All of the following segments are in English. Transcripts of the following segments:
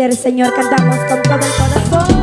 teacher, Señor, cantamos con todo el corazón.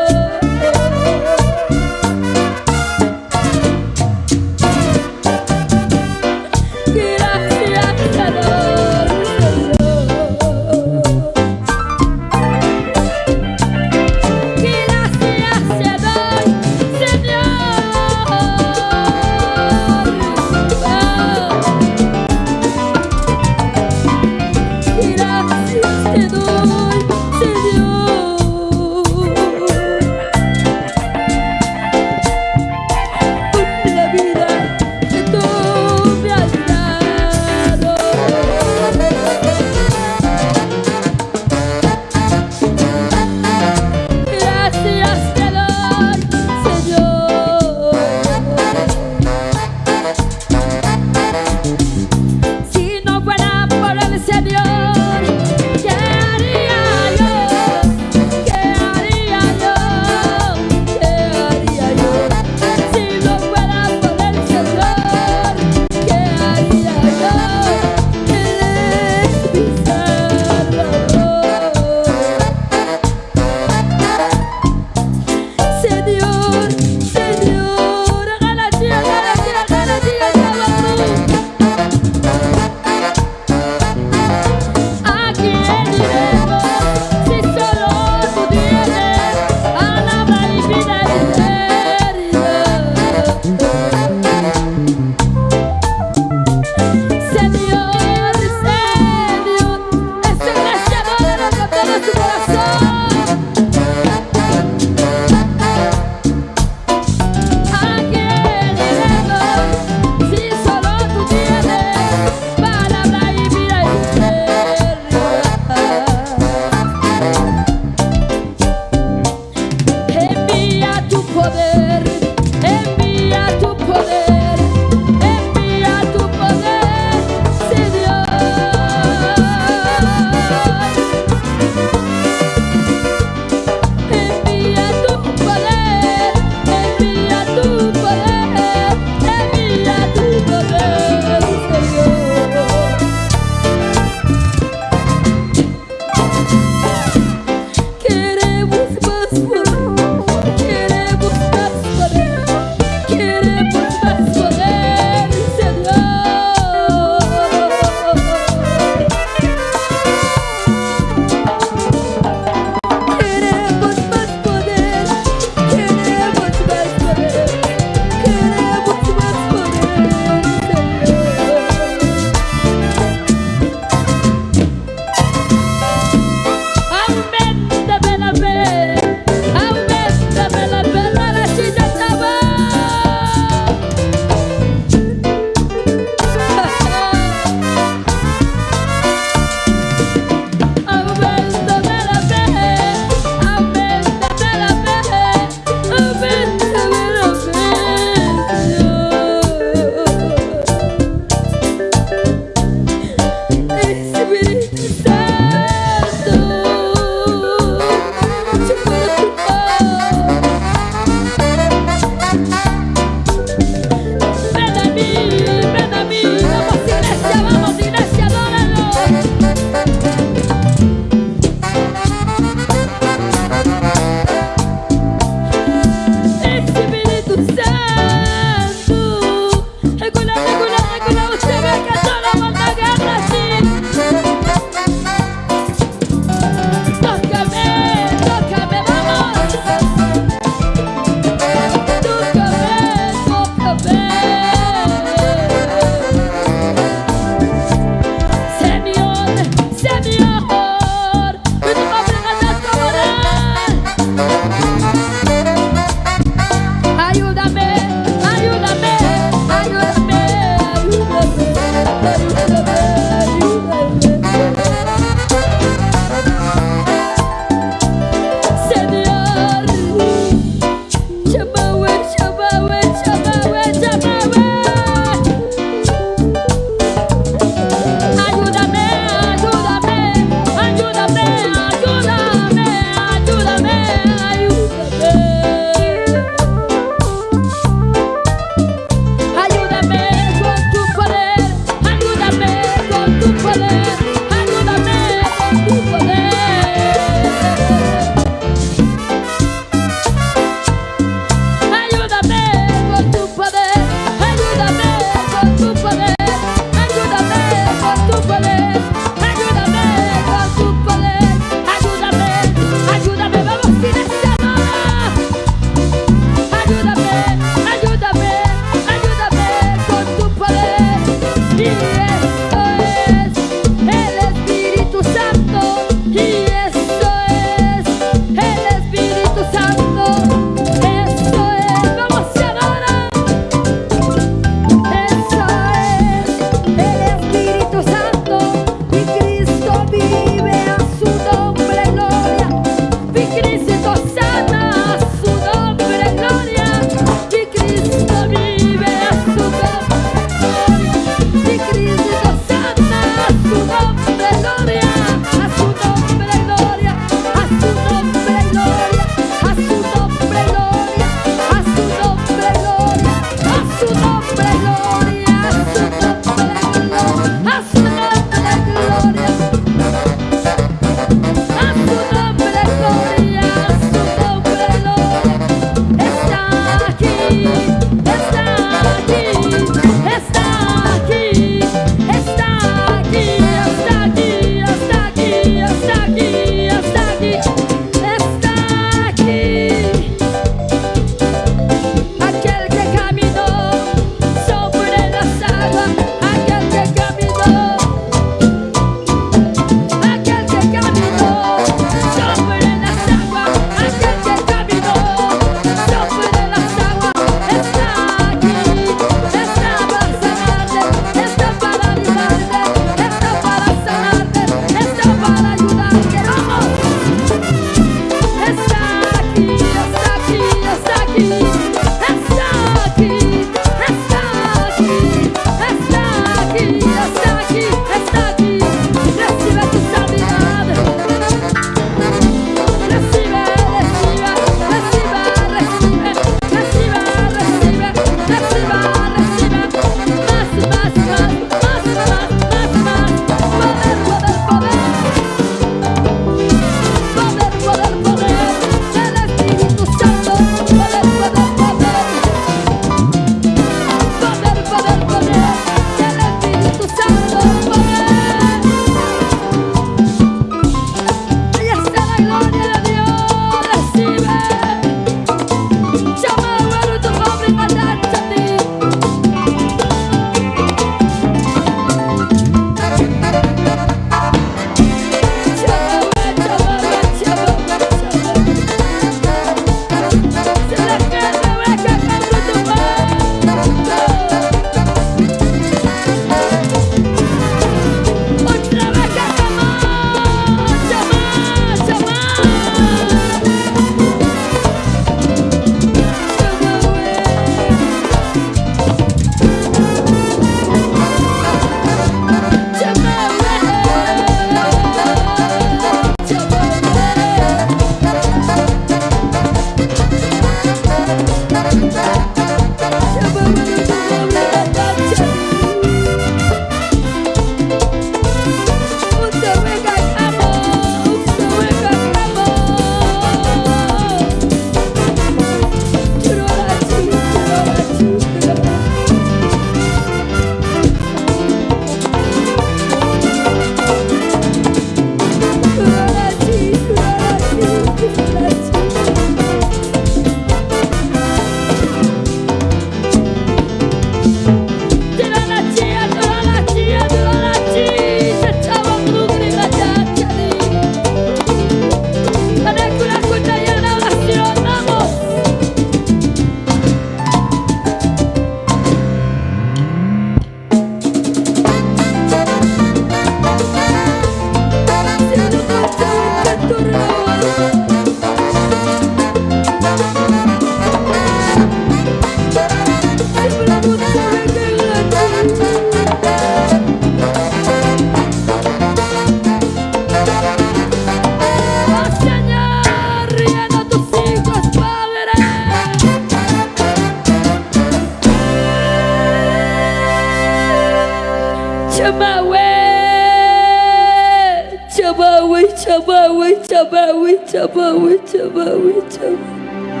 Chaba, we chaba, we chaba, we chaba.